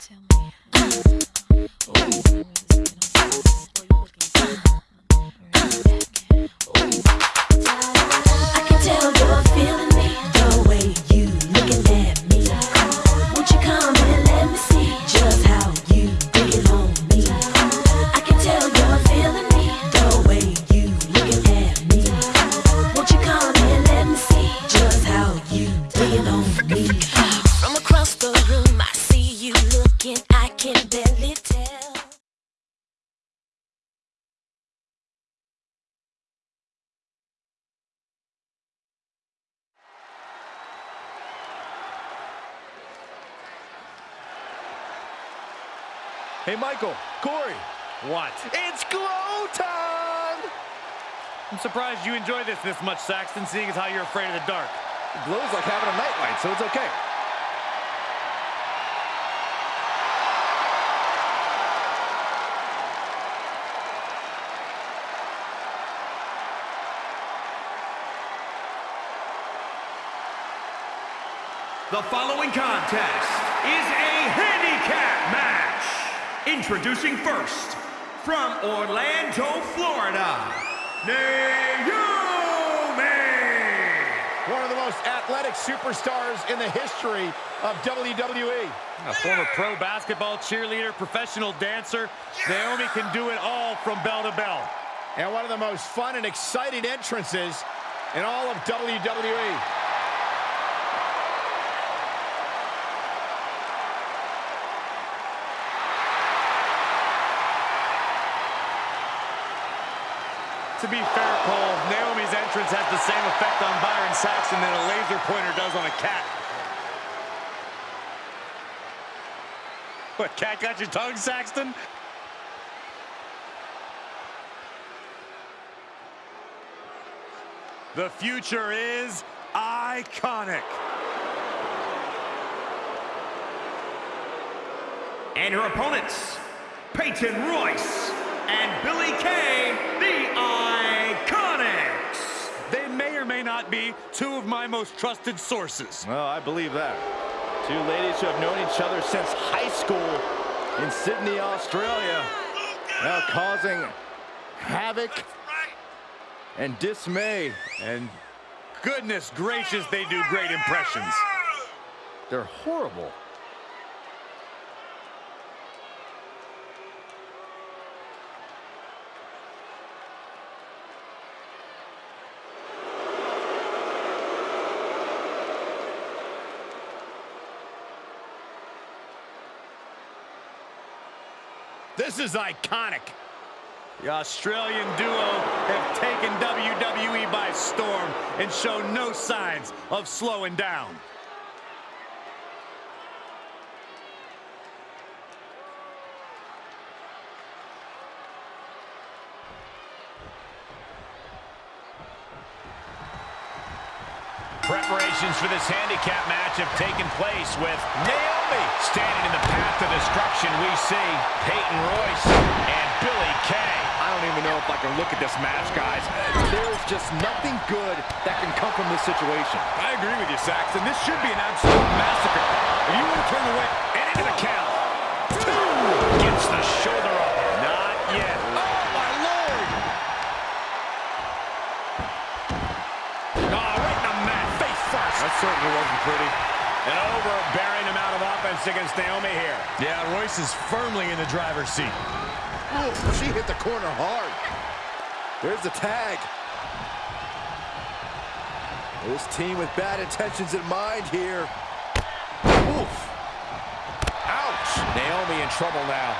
I Hey, Michael, Corey, What? it's glow time! I'm surprised you enjoy this this much, Saxton, seeing as how you're afraid of the dark. It Glow's like having a nightlight, so it's okay. The following contest is a handicap match. Introducing first, from Orlando, Florida, Naomi. One of the most athletic superstars in the history of WWE. A former pro basketball cheerleader, professional dancer, Naomi can do it all from bell to bell. And one of the most fun and exciting entrances in all of. WWE. To be fair, Cole, Naomi's entrance has the same effect on Byron Saxton that a laser pointer does on a cat. What, cat got your tongue, Saxton? The future is iconic. And her opponents, Peyton Royce and Billie Kay, the Iconics. They may or may not be two of my most trusted sources. Well, I believe that. Two ladies who have known each other since high school in Sydney, Australia. Now causing havoc and dismay. And goodness gracious, they do great impressions. They're horrible. This is iconic. The Australian duo have taken WWE by storm and show no signs of slowing down. Preparations for this handicap match have taken place with Naomi standing in the path to destruction. We see Peyton Royce and Billie Kay. I don't even know if I can look at this match, guys. There's just nothing good that can come from this situation. I agree with you, Saxton. This should be an absolute massacre. If you want to turn away and into the count. Two gets the shoulder up. Not yet. Oh, my Lord. Oh, right in the mat, face first. That certainly wasn't pretty. An overbearing amount of offense against Naomi here. Yeah, Royce is firmly in the driver's seat. Ooh, she hit the corner hard. There's the tag. This team with bad intentions in mind here. Oof. Ouch. Naomi in trouble now.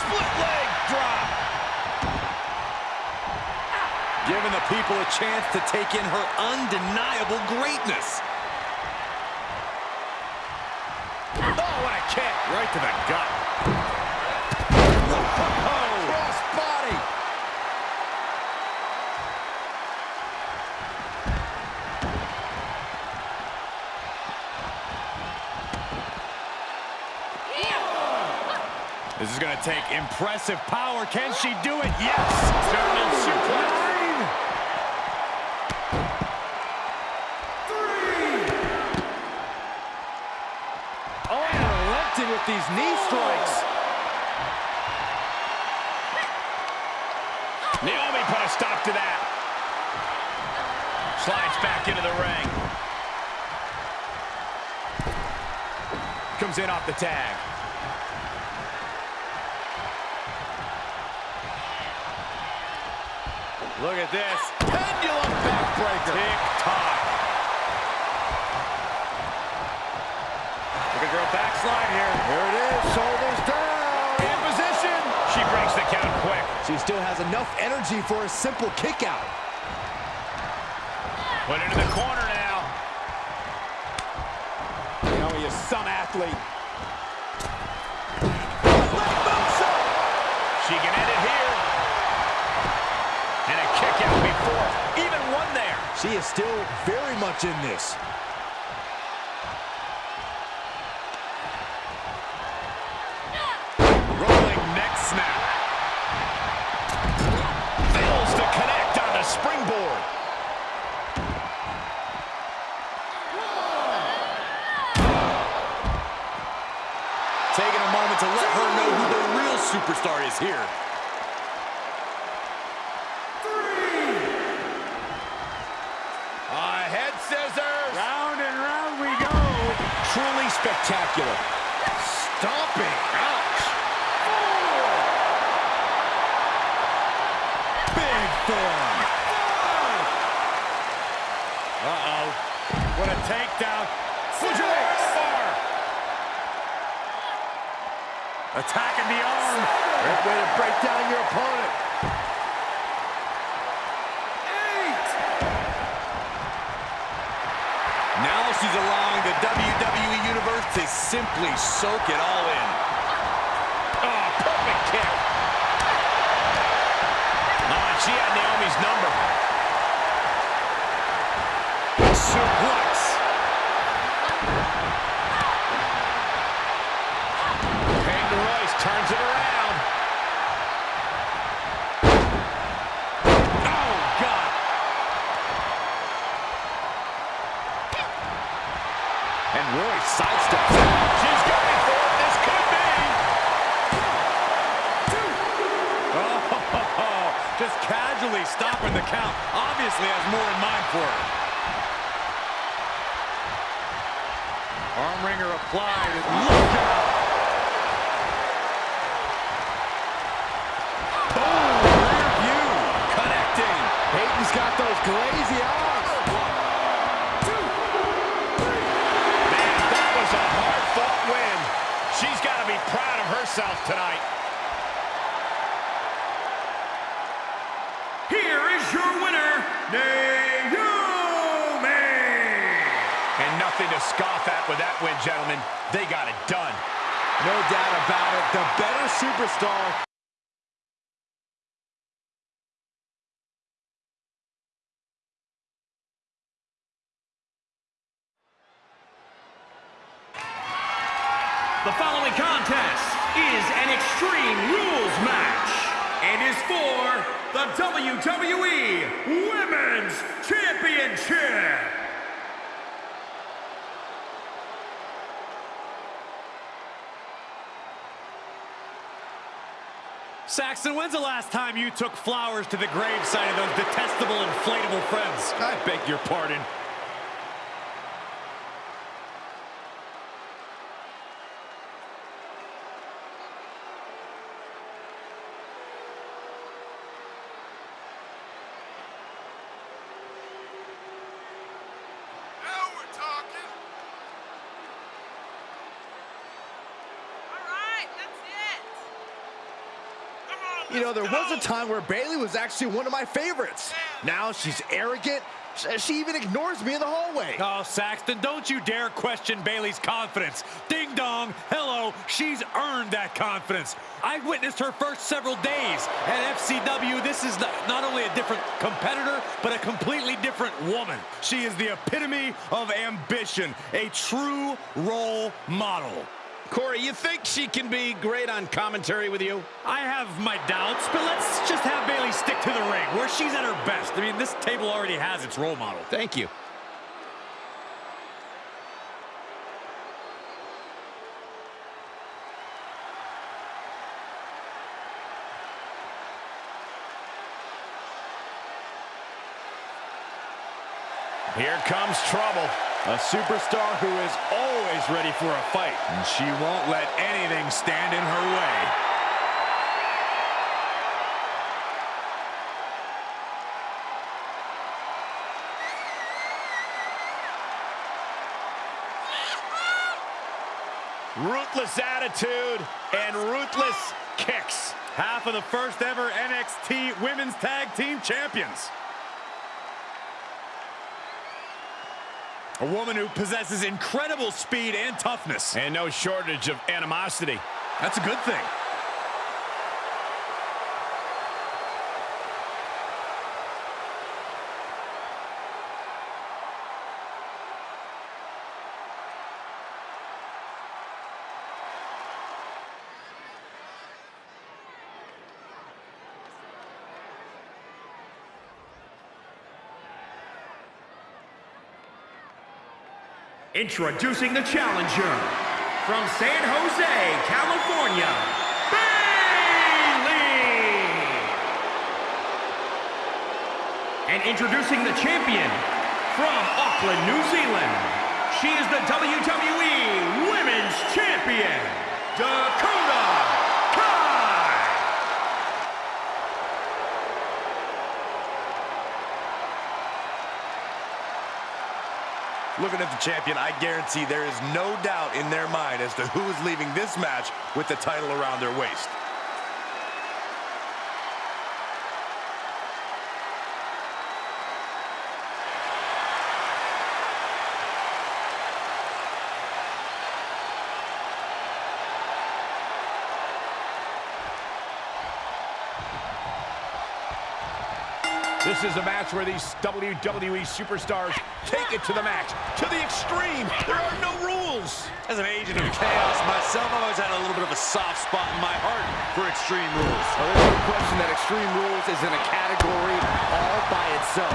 Split leg drop. Giving the people a chance to take in her undeniable greatness. Oh, what a kick. Right to the gut. Cross body. This is going to take impressive power. Can she do it? Yes. German suplex. With these knee strikes. Naomi put a stop to that. Slides back into the ring. Comes in off the tag. Look at this. Pendulum backbreaker. Tick-tock. At her backslide here. Here it is, shoulders down. In position. She breaks the count quick. She still has enough energy for a simple kick out. Put into the corner now. Naomi is some athlete. She can end it here. And a kick out before. Even one there. She is still very much in this. Superstar is here. A head scissors. Round and round we go. Truly spectacular. Stomping. Ouch. Big form. Uh-oh. What a takedown. Attacking the arm. Great way to break down your opponent. Eight. Now she's allowing the WWE Universe to simply soak it all in. Oh, perfect kick. Oh, she had Naomi's number. Obviously has more in mind for her. Arm wringer applied. Look out. Oh, Boom, rear view. Connecting. Peyton's got those glazy eyes. Man, that was a hard-fought win. She's got to be proud of herself tonight. With that win, gentlemen. They got it done. No doubt about it. The better superstar. Saxton, when's the last time you took flowers to the gravesite of those detestable inflatable friends? I beg your pardon. Now we're talking. All right, that's it. Come on, You know, there was a time where Bayley was actually one of my favorites. Now she's arrogant. She even ignores me in the hallway. Oh, Saxton, don't you dare question Bayley's confidence. Ding dong, hello, she's earned that confidence. I witnessed her first several days at FCW. This is not, not only a different competitor, but a completely different woman. She is the epitome of ambition, a true role model. Corey, you think she can be great on commentary with you? I have my doubts, but let's just have Bayley stick to the ring, where she's at her best. I mean, this table already has its role model. Thank you. Here comes trouble. A superstar who is always ready for a fight. And she won't let anything stand in her way. Ruthless attitude and ruthless kicks. Half of the first ever NXT Women's Tag Team Champions. A woman who possesses incredible speed and toughness. And no shortage of animosity. That's a good thing. Introducing the challenger from San Jose, California, Bayley. And introducing the champion from Auckland, New Zealand. She is the WWE Women's Champion, Dakota Kai. Looking at the champion, I guarantee there is no doubt in their mind as to who is leaving this match with the title around their waist. This is a match where these WWE superstars take it to the max, to the extreme. There are no rules. As an agent of chaos myself, I've always had a little bit of a soft spot in my heart for Extreme Rules. Well, there's no question that Extreme Rules is in a category all by itself.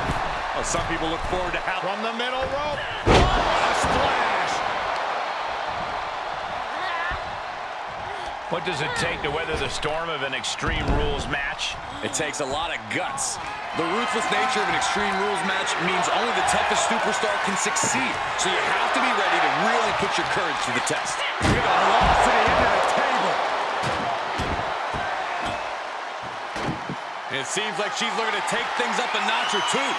Well, some people look forward to how... From the middle rope. Oh, a splash. What does it take to weather the storm of an Extreme Rules match? It takes a lot of guts. The ruthless nature of an Extreme Rules match means only the toughest superstar can succeed. So you have to be ready to really put your courage to the test. With a loss to the end of the table. It seems like she's looking to take things up a notch or two.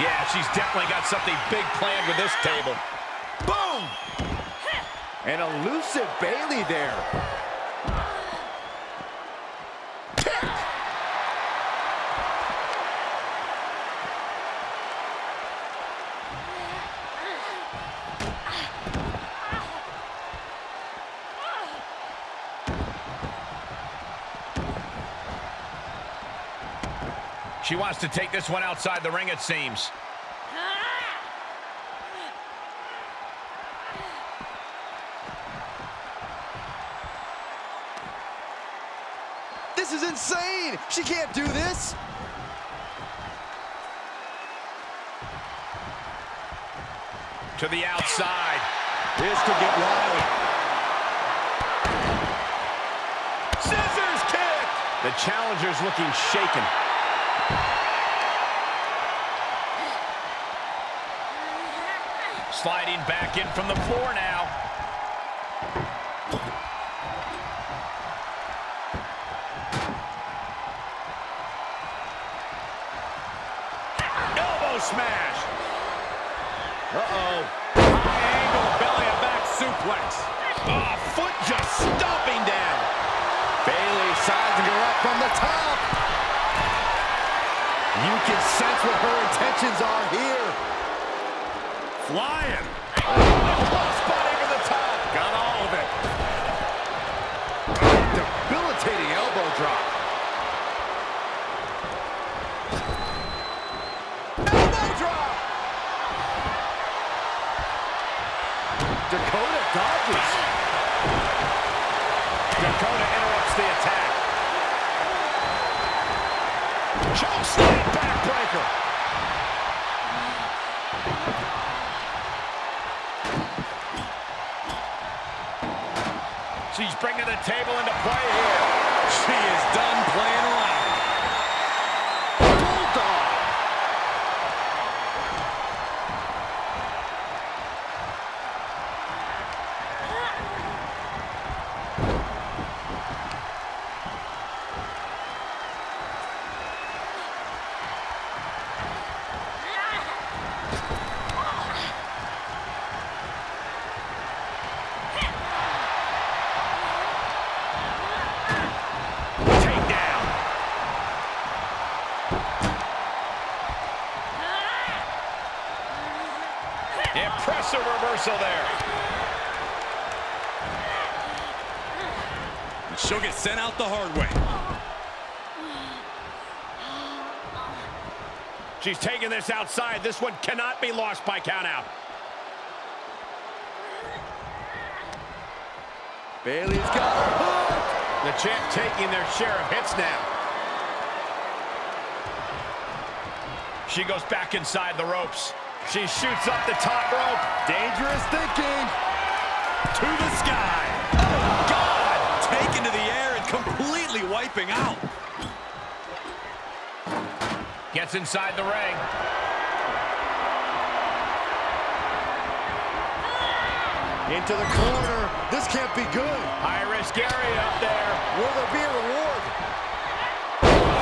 Yeah, she's definitely got something big planned with this table. Boom! An elusive Bayley there. She wants to take this one outside the ring, it seems. This is insane! She can't do this! To the outside. This could get wild. Scissors kick! The challenger's looking shaken. Sliding back in from the floor now. Elbow smash. Uh-oh. High angle belly and back suplex. Oh, foot just stomping down. Bayley sizing her up from the top. You can sense what her intentions are here. Flying. Spotting to the top. Got all of it. Debilitating elbow drop. Elbow drop. Dakota dodges. Dakota interrupts the attack. Choke She's bringing the table into play here. She is done playing She's taking this outside. This one cannot be lost by countout. Bayley's got her hooked. The champ taking their share of hits now. She goes back inside the ropes. She shoots up the top rope. Dangerous thinking. To the sky. Oh, God! Taken to the air and completely wiping out. Gets inside the ring. Into the corner. This can't be good. High risk area up there. Will there be a reward?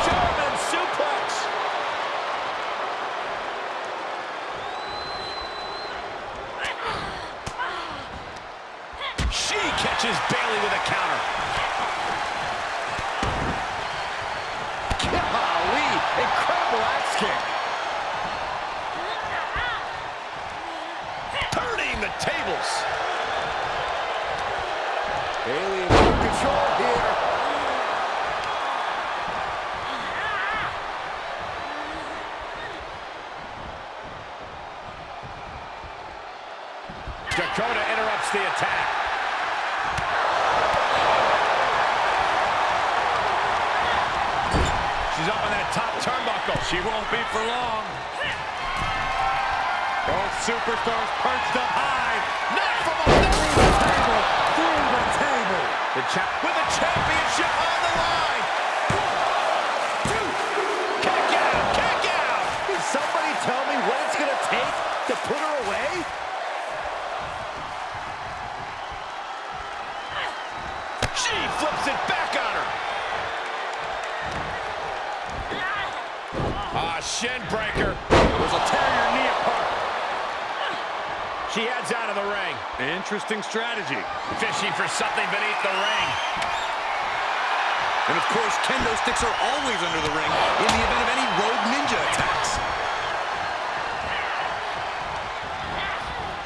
German suplex. She catches Bayley with a. kick. Turning the tables. Bayley in full control here. Dakota interrupts the attack. She's up on that top turnbuckle. She won't be for long. Both superstars perched up high. Not from a table. Through the table. The champ with the championship on the line. One, two. Kick out, kick out. Can somebody tell me what it's going to take to put her away? She flips it back on her. Ah, shin breaker. Tear your knee apart. She heads out of the ring. Interesting strategy. Fishing for something beneath the ring. And of course, kendo sticks are always under the ring in the event of any rogue ninja attacks.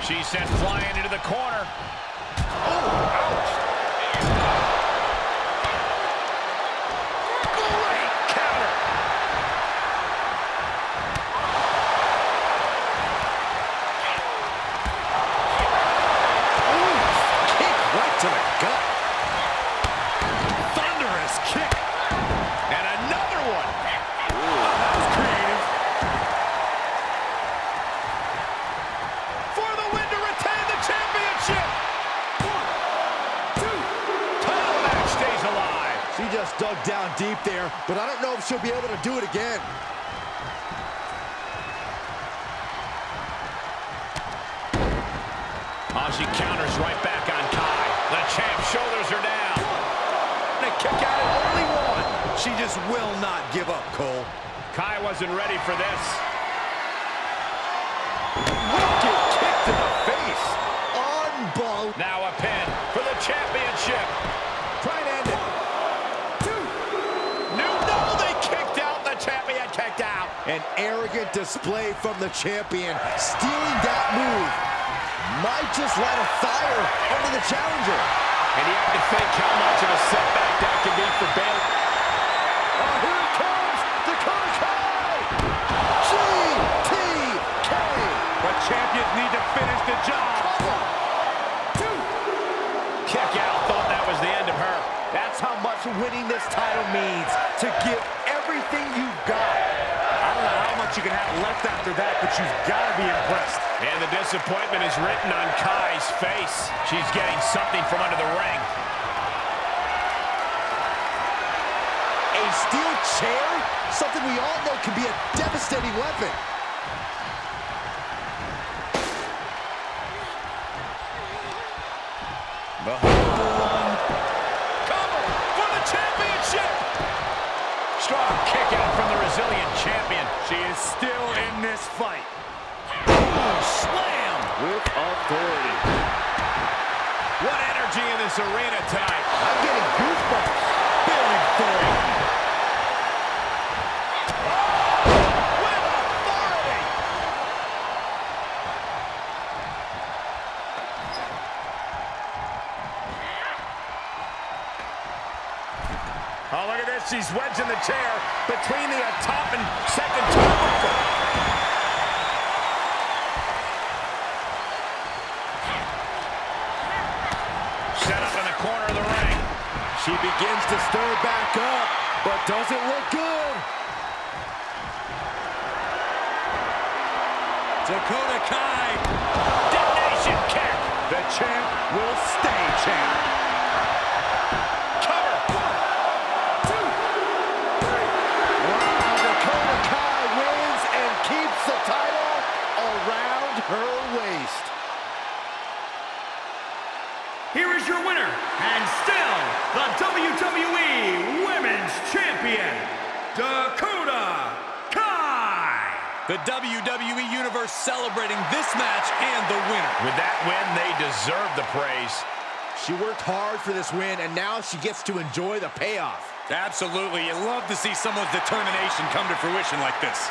She's sent flying into the corner. Down deep there, but I don't know if she'll be able to do it again. Oh, she counters right back on Kai. The champ shoulders her down. And a kick out only one. She just will not give up, Cole. Kai wasn't ready for this. Wicked kick to the face. Unbelievable. Now a pin for the championship. An arrogant display from the champion. Stealing that move might just light a fire under the challenger. And you have to think how much of a setback that can be for Bayley. Oh, here it comes. Dakota Kai. GTK. But champions need to finish the job. Kick out. Thought that was the end of her. That's how much winning this title means. To give everything you've got. I don't know how much you can have left after that, but you've got to be impressed. And the disappointment is written on Kai's face. She's getting something from under the ring. A steel chair? Something we all know can be a devastating weapon. still in this fight. Slam! With authority. What energy in this arena tonight. I'm getting goosebumps. Feeling for it. With authority! Oh, look at this. She's wedging the chair between the top and doesn't look for this win, and now she gets to enjoy the payoff. Absolutely. You love to see someone's determination come to fruition like this.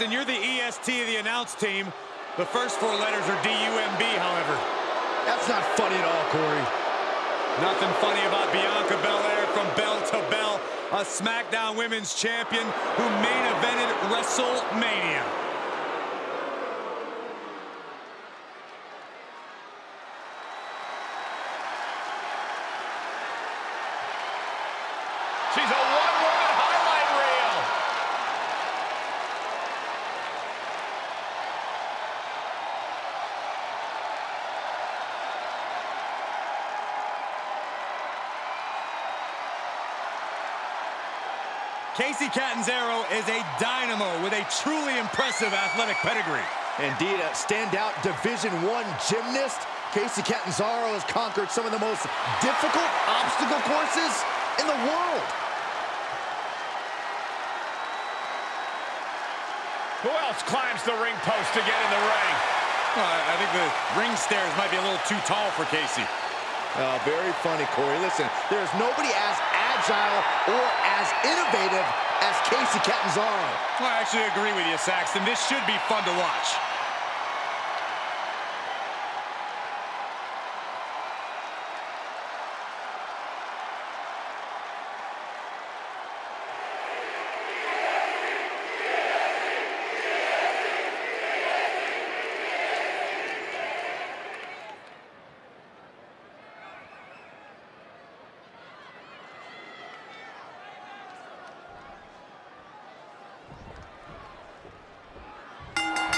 Saxton. You're the EST of the announce team. The first four letters are D-U-M-B, however. That's not funny at all, Corey. Nothing funny about Bianca Belair from bell to bell, a SmackDown Women's Champion who main evented WrestleMania. She's a one-woman highlight reel. Kacy Catanzaro is a dynamo with a truly impressive athletic pedigree. Indeed, a standout Division One gymnast. Kacy Catanzaro has conquered some of the most difficult obstacle courses in the world. Who else climbs the ring post to get in the ring? Well, I I think the ring stairs might be a little too tall for Kacy. Uh, very funny, Corey. Listen, there's nobody as agile or as innovative as Kacy Catanzaro. I actually agree with you, Saxton. This should be fun to watch.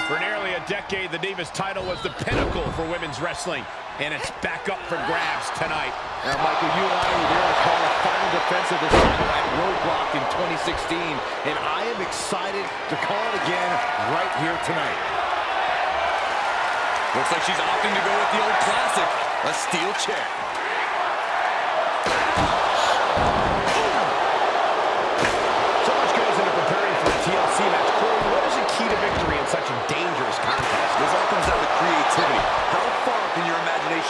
For nearly a decade, the Divas title was the pinnacle for women's wrestling, and it's back up for grabs tonight. Now, Michael, you and I were there to call the final defense of this title at Roadblock in 2016, and I am excited to call it again right here tonight. Looks like she's opting to go with the old classic, a steel chair.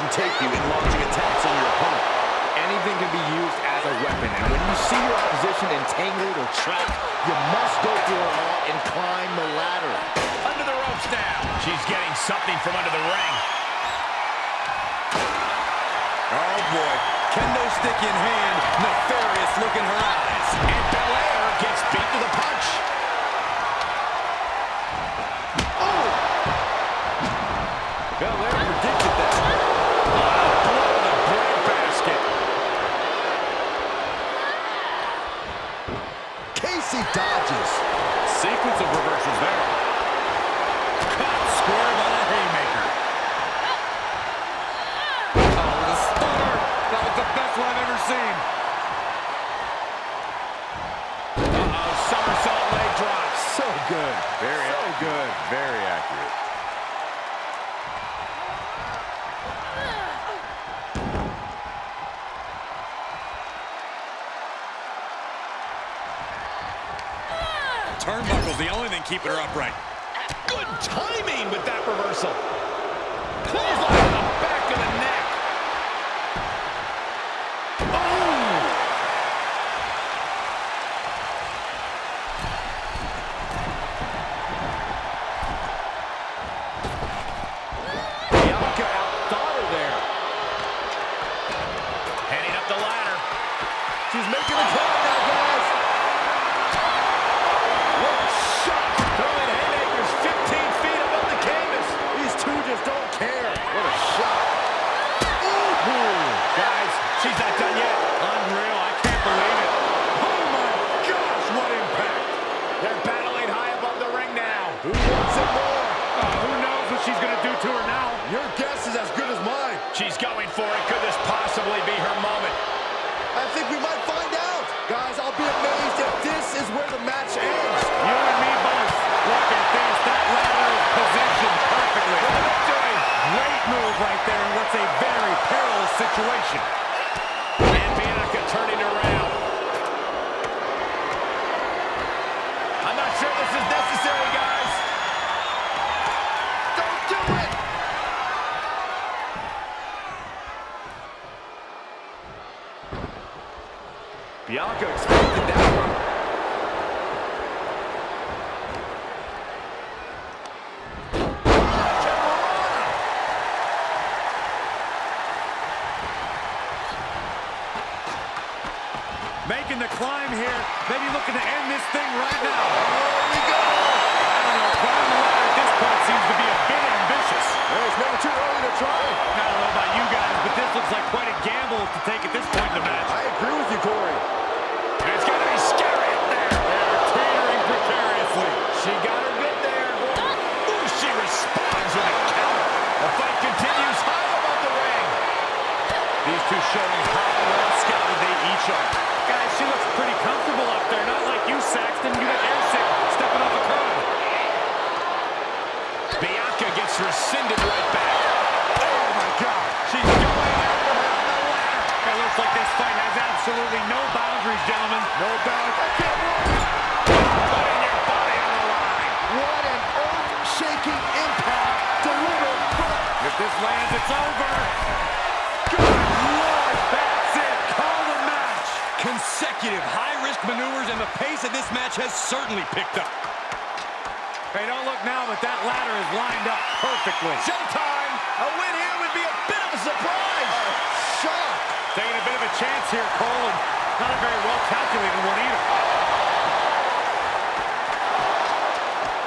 Your imagination take you in launching attacks on your opponent? Anything can be used as a weapon, and when you see your opposition entangled or trapped, you must go through it all and climb the ladder. Under the ropes now. She's getting something from under the ring. Oh boy, kendo stick in hand, nefarious look in her eyes. And Belair gets beat to the punch. of reversals there. Caught square by the haymaker. Oh, the stunner. That was the best one I've ever seen. Uh-oh, somersault leg drop. So good. Very so accurate. good. Very accurate. turnbuckle the only thing keeping her upright. Good timing with that reversal. climb here. lands. It's over. Good Lord, that's it. Call the match. Consecutive high-risk maneuvers, and the pace of this match has certainly picked up. Hey, don't look now, but that ladder is lined up perfectly. Showtime! A win here would be a bit of a surprise. Shock. Taking a bit of a chance here, Cole, and not a very well-calculated one either.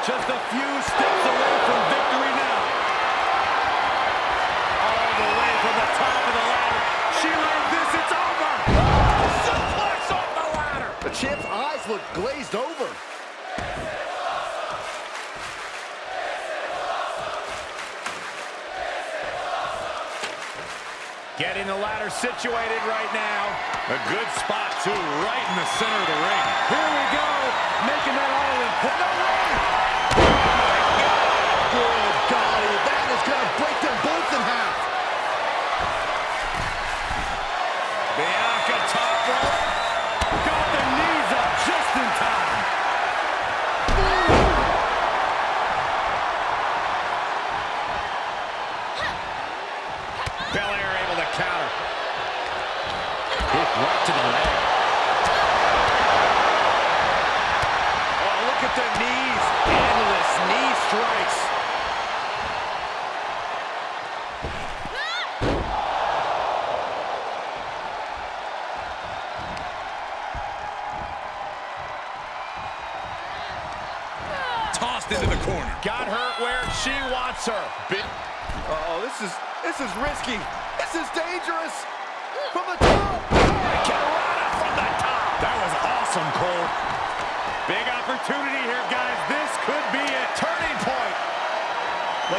Just a few steps away from victory. the top of the ladder. She learned this, it's over. Oh, suplex off the ladder. The champ's eyes look glazed over. Getting the ladder situated right now. A good spot, too, right in the center of the ring. Here we go, making that all important. No way!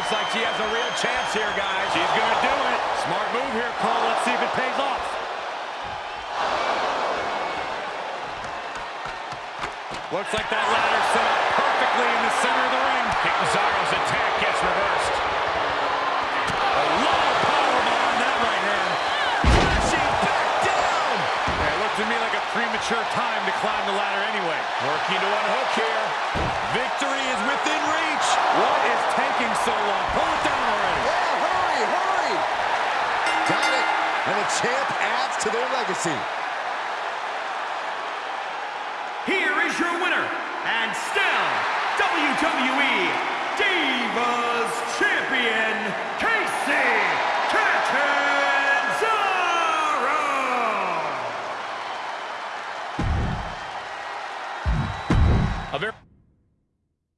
Looks like she has a real chance here, guys. She's going to do it. Smart move here, Cole. Let's see if it pays off. Looks like that ladder set up perfectly in the center of the ring. Catanzaro's attack gets reversed. A lot of power behind that right hand to me like a premature time to climb the ladder anyway. Working to one hook here. Victory is within reach. What is taking so long? Pull it down already. Yeah, hurry, hurry. Got it. And the champ adds to their legacy. Here is your winner, and still WWE Divas Champion, Kacy Caton.